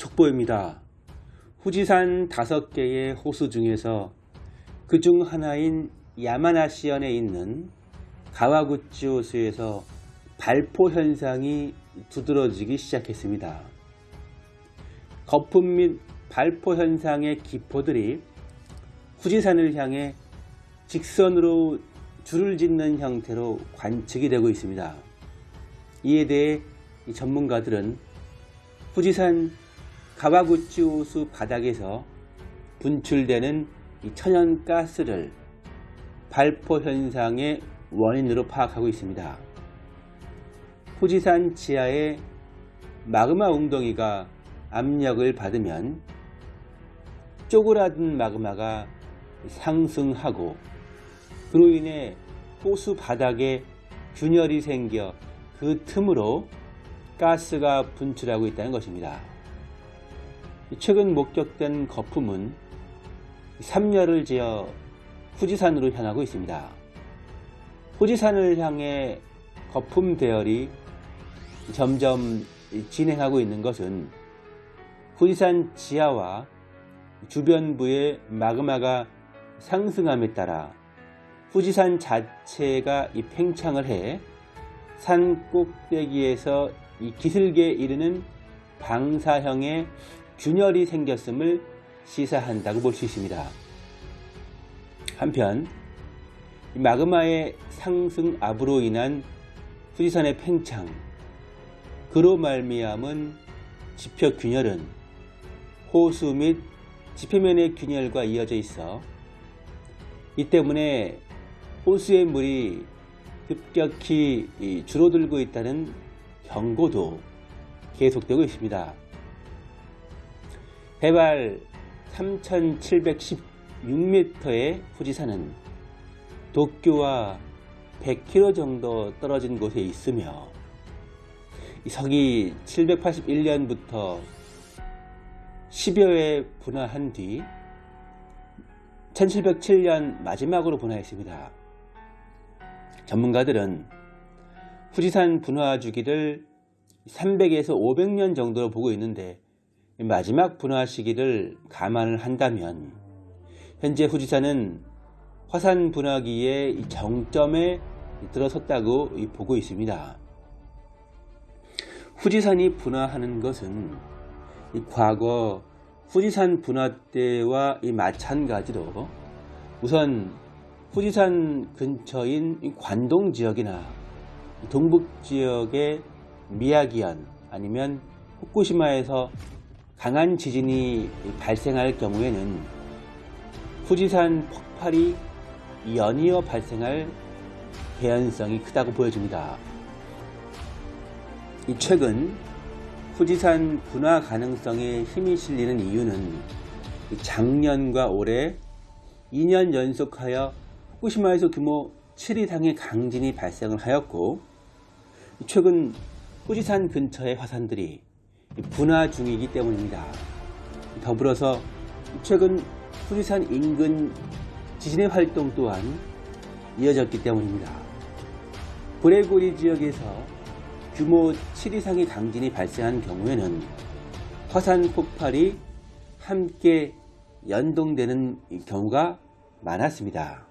속보입니다. 후지산 다섯 개의 호수 중에서 그 중 하나인 야마나시현에 있는 가와구치 호수에서 발포 현상이 두드러지기 시작했습니다. 거품 및 발포 현상의 기포들이 후지산을 향해 직선으로 줄을 짓는 형태로 관측이 되고 있습니다. 이에 대해 전문가들은 후지산 가와구치 호수 바닥에서 분출되는 천연가스를 발포 현상의 원인으로 파악하고 있습니다. 후지산 지하의 마그마 웅덩이가 압력을 받으면 쪼그라든 마그마가 상승하고 그로 인해 호수 바닥에 균열이 생겨 그 틈으로 가스가 분출하고 있다는 것입니다. 최근 목격된 거품은 삼열을 지어 후지산으로 향하고 있습니다. 후지산을 향해 거품 대열이 점점 진행하고 있는 것은 후지산 지하와 주변부의 마그마가 상승함에 따라 후지산 자체가 이 팽창을 해 산 꼭대기에서 이 기슭에 이르는 방사형의 균열이 생겼음을 시사한다고 볼 수 있습니다. 한편 마그마의 상승 압으로 인한 후지산의 팽창 그로 말미암은 지표 균열은 호수 및 지표면의 균열과 이어져 있어 이 때문에 호수의 물이 급격히 줄어들고 있다는 경고도 계속되고 있습니다. 해발 3716m의 후지산은 도쿄와 100km 정도 떨어진 곳에 있으며 서기 781년부터 10여 회 분화한 뒤 1707년 마지막으로 분화했습니다. 전문가들은 후지산 분화 주기를 300에서 500년 정도로 보고 있는데 마지막 분화 시기를 감안을 한다면 현재 후지산은 화산 분화기의 정점에 들어섰다고 보고 있습니다. 후지산이 분화하는 것은 과거 후지산 분화 때와 마찬가지로 우선 후지산 근처인 관동 지역이나 동북 지역의 미야기현 아니면 후쿠시마에서 강한 지진이 발생할 경우에는 후지산 폭발이 연이어 발생할 개연성이 크다고 보여집니다. 최근 후지산 분화 가능성에 힘이 실리는 이유는 작년과 올해 2년 연속하여 후쿠시마에서 규모 7 이상의 강진이 발생을 하였고 최근 후지산 근처의 화산들이 분화 중이기 때문입니다. 더불어서 최근 후지산 인근 지진의 활동 또한 이어졌기 때문입니다. 브레고리 지역에서 규모 7 이상의 강진이 발생한 경우에는 화산 폭발이 함께 연동되는 경우가 많았습니다.